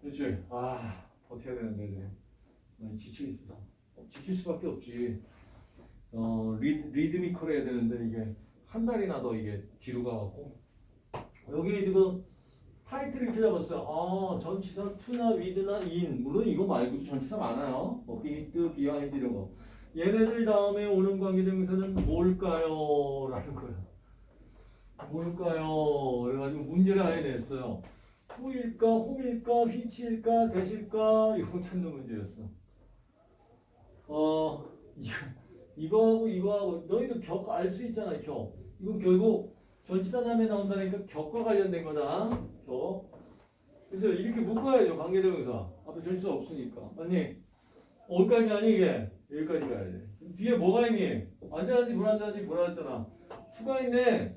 그렇지? 아, 버텨야 되는데, 이제. 많이 지쳐 있어서. 어, 지칠 수밖에 없지. 어, 리, 리드미컬 해야 되는데, 이게 한 달이나 더 이게 뒤로 가갖고. 여기 지금 타이틀 이렇게 잡았어요. 아, 전치사 to나 with나 in. 물론 이거 말고도 전치사 많아요. 뭐 between, behind 이런 거. 얘네들 다음에 오는 관계대명사는 뭘까요? 라는 거야. 뭘까요? 그래가지고 문제를 아예 냈어요. 후일까, 홈일까, 휘치일까, 대실까 이거 찾는 문제였어. 어, 이거, 이거하고 이거하고 너희도 격 알 수 있잖아, 격. 이건 결국 전치사 다음에 나온다니까 격과 관련된 거다. 격. 그래서 이렇게 묶어야죠, 관계대명사. 앞에 전치사 없으니까. 아니, 어디까지 아니 이게? 여기까지 가야 돼. 뒤에 뭐가 있니? 앉아야지, 불안자지, 불안했잖아. 투가 있네.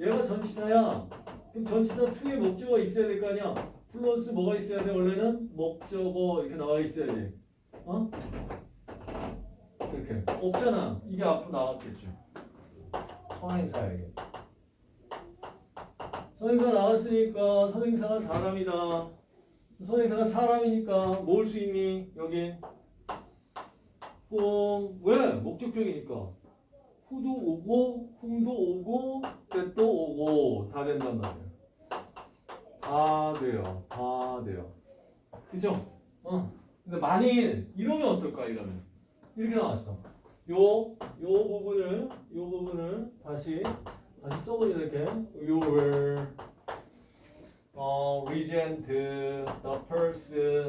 얘가 전치사야. 그럼 전치사 투에 목적어 있어야 될 거 아니야? 플러스 뭐가 있어야 돼? 원래는 목적어 이렇게 나와 있어야 돼. 어? 이렇게. 없잖아. 이게 앞으로 나왔겠죠. 선행사야, 이게. 선행사 나왔으니까 선행사가 사람이다. 선행사가 사람이니까 뭐올수 있니? 여기. 뽕. 왜? 목적적이니까. 후도 오고, 흠도 오고, 때도 오고, 다 된단 말이에요. 다 돼요. 다 돼요. 그죠? 어. 근데 만일, 이러면 어떨까, 이러면. 이렇게 나왔어. 요, 요 부분을, 요 부분을 다시, 다시 써보자, 이렇게. your, 어, regent, the person,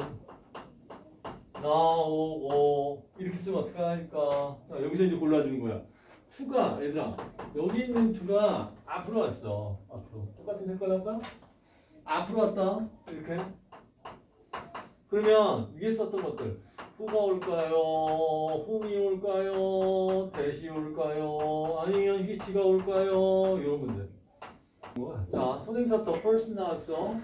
나오고, 이렇게 쓰면 어떡하니까. 자, 여기서 이제 골라주는 거야. 투가 얘들아 여기 있는 투가 앞으로 왔어 앞으로 똑같은 색깔 할까? 앞으로 왔다 이렇게 그러면 위에 썼던 것들 후가 올까요? 홈이 올까요? 대시 올까요? 아니면 히치가 올까요? 이런 분들 자 선행사 더 first 나왔어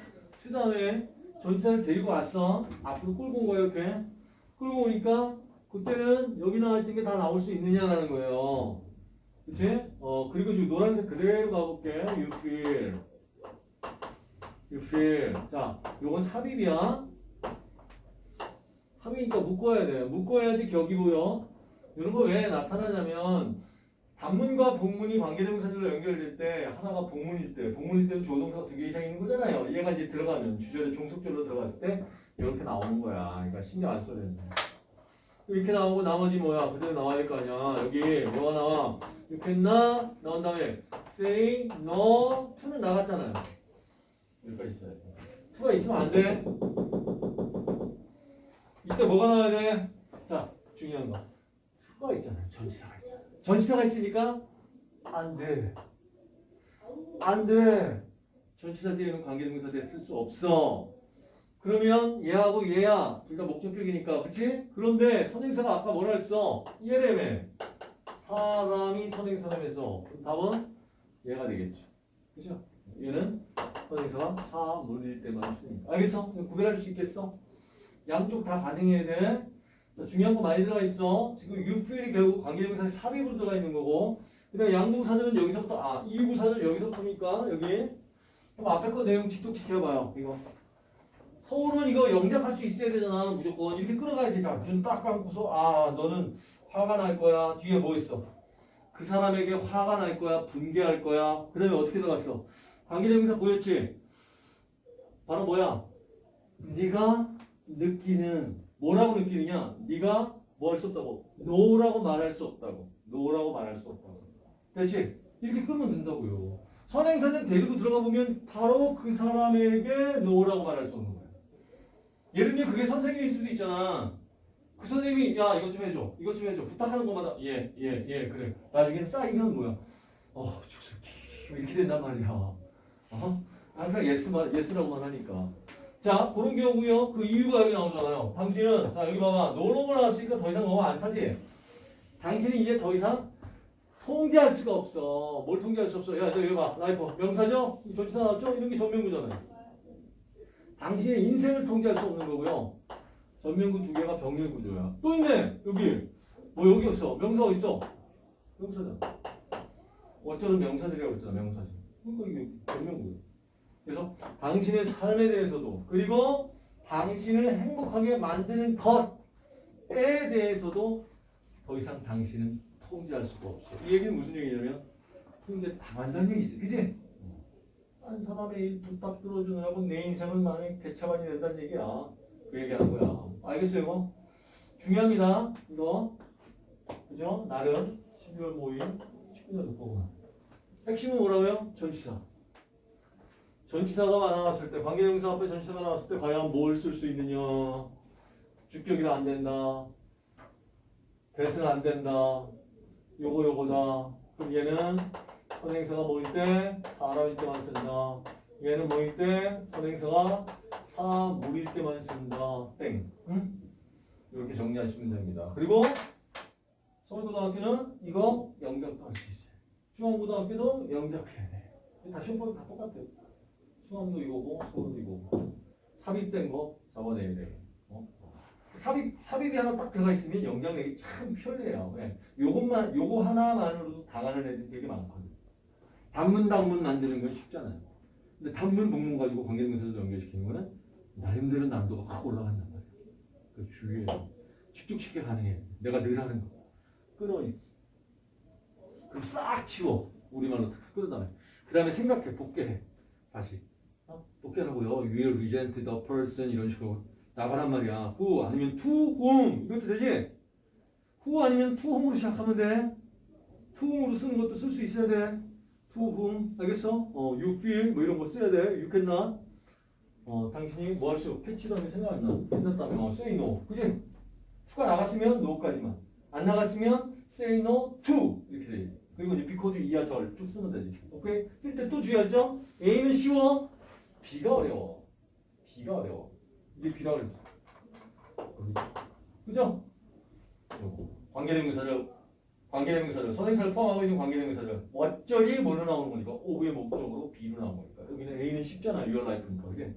to 다음에 전치사를 데리고 왔어 앞으로 끌고 온 거야 이렇게 끌고 오니까 그때는 여기 나와 있던 게 다 나올 수 있느냐라는 거예요 그치? 어, 그리고 지금 노란색 그대로 가볼게. You feel. You feel. 자, 요건 삽입이야. 삽입이니까 묶어야 돼. 묶어야지 격이고요. 이런 거 왜 나타나냐면, 단문과 복문이 관계대명사절로 연결될 때, 하나가 복문일 때, 복문일 때는 주어 동사가 두 개 이상 있는 거잖아요. 얘가 이제 들어가면, 주절에 종속절로 들어갔을 때, 이렇게 나오는 거야. 그러니까 신경 안 써야 된다. 이렇게 나오고 나머지 뭐야? 그대로 나와야 될 거 아니야. 여기 뭐가 나와? You cannot 나온 다음에 say no to는 나갔잖아요. 여기까지 있어야 돼. to가 있으면 안 돼. 이때 뭐가 나와야 돼? 자, 중요한 거. to가 있잖아요. 전치사가 있잖아요. 전치사가 있으니까 안 돼. 안 돼. 전치사 뒤에는 관계동사 대쓸수 없어. 그러면 얘하고 얘야 둘 다 목적격이니까 그치? 그런데 선행사가 아까 뭐라 했어? 얘라며 사람이 선행사라면서 답은 얘가 되겠죠 그죠? 얘는 선행사가 사물일 때만 쓰니까. 알겠어? 구별할 수 있겠어? 양쪽 다 반응해야 돼. 자, 중요한 거 많이 들어가 있어. 지금 feel이 결국 관계대명사에 삽입으로 들어가 있는 거고. 그 다음에 양부사절은 여기서부터 아 이부사절 여기서부터니까 여기 그럼 앞에 거 내용 직독 지켜봐요 이거. 서울은 이거 영작할 수 있어야 되잖아 무조건. 이렇게 끌어가야지 눈딱 감고서 아 너는 화가 날 거야. 뒤에 뭐 있어 그 사람에게 화가 날 거야 분개할 거야? 그 다음에 어떻게 들어갔어? 관계대명사 보였지? 바로 뭐야? 네가 느끼는 뭐라고 느끼느냐? 네가 뭐 할 수 없다고. 노라고 말할 수 없다고. 노라고 말할 수 없다고. 그렇지? 이렇게 끌면 된다고요. 선행사는 데리고 들어가 보면 바로 그 사람에게 no라고 말할 수 없는 거예요 예를 들면 그게 선생님일 수도 있잖아. 그 선생님이 야 이것 좀 해줘. 이것 좀 해줘. 부탁하는 것마다 예, 예, 예 그래. 나중에 쌓이면 뭐야. 어, 저 새끼 이렇게 된단 말이야. 어? 항상 yes만, yes라고만 하니까. 자, 그런 경우요. 그 이유가 여기 나오잖아요. 당신은 자 여기 봐봐. no more를 나왔으니까 더 이상 뭐뭐 않다지. 당신이 이제 더 이상 통제할 수가 없어. 뭘 통제할 수 없어. 야, 저 여기 봐. 라이프 명사죠? 조치사 나왔죠? 이런 게 전명구잖아요. 당신의 인생을 통제할 수 없는 거고요. 전면구 두 개가 병렬 구조야. 또 있네. 여기. 뭐 여기 있어. 명사 어디 있어? 명사잖아. 어쩌면 명사들이라고 했잖아. 명사지. 그러니까 이게 병렬구야. 그래서 당신의 삶에 대해서도 그리고 당신을 행복하게 만드는 것에 대해서도 더 이상 당신은 통제할 수가 없어. 이 얘기는 무슨 얘기냐면 통제 당한다는 얘기지. 그지? 한 사람의 일 부탁 들어주느라고 내 인생은 많이 개차반이 된다는 얘기야. 그 얘기하는 거야. 알겠어요, 이거? 중요합니다. 이거. 그죠? 날은 12월 5일 19년 듣보구나. 핵심은 뭐라고요? 전치사. 전치사가 나왔을 때, 관계대명사 앞에 전치사가 나왔을 때 과연 뭘 쓸 수 있느냐? 주격이라 안 된다. 대수는 안 된다. 요거 요거다. 그럼 얘는 선행사가 뭐일 때? 사람일 때만 쓴다. 얘는 뭐일 때? 선행사가 사물일 때만 쓴다. 땡. 응? 이렇게 정리하시면 됩니다. 그리고 서울고등학교는 이거 영작도 할 수 있어요. 중앙고등학교도 영작해야 돼. 다 시험법이 다 똑같아요. 중앙도 이거고 서울도 이거고 삽입된 거 잡아내야 돼. 어? 삽입 삽입이 하나 딱 들어가 있으면 영장 내기 참 편해요. 왜? 요것만 요거 하나만으로도 당하는 애들이 되게 많거든. 단문 단문 만드는 건 쉽잖아요. 근데 단문 복문 가지고 관계대명사를 연결시키는 거는 나름대로 난도가 확 올라간단 말이야. 그 주위에 칙칙칙하게 가능해. 내가 늘 하는 거. 끌어니. 그럼 싹 치워. 우리말로 탁 끌어다가. 그 다음에 생각해. 복귀해. 다시. 어? 복귀하라고요. will resent the person 이런 식으로 나가란 말이야. who 아니면 to whom 이것도 되지? who 아니면 to whom으로 시작하면 돼. to whom으로 쓰는 것도 쓸 수 있어야 돼. to whom 알겠어? 어, you feel 뭐 이런 거 써야 돼. you cannot. 어, 당신이 뭐 할 수, 캐치다음에 생각 안 나. 끝났다면 어, say no. 그지? to가 나갔으면 no까지만. 안 나갔으면 say no to 이렇게 돼. 그리고 이제 because 이하 절 쭉 쓰면 되지. 오케이? 쓸 때 또 주의하죠? A는 쉬워. B가 어려워. B가 어려워. 이게 B라 그랬어. 그죠? 요거. 관계대명사를 관계대명사를 선행사를 포함하고 있는 관계대명사를 어쩌리 뭐로 나오는 거니까 오후의 목적으로 B로 나온 거니까 여기는 A는 쉽잖아. your life니까 그지?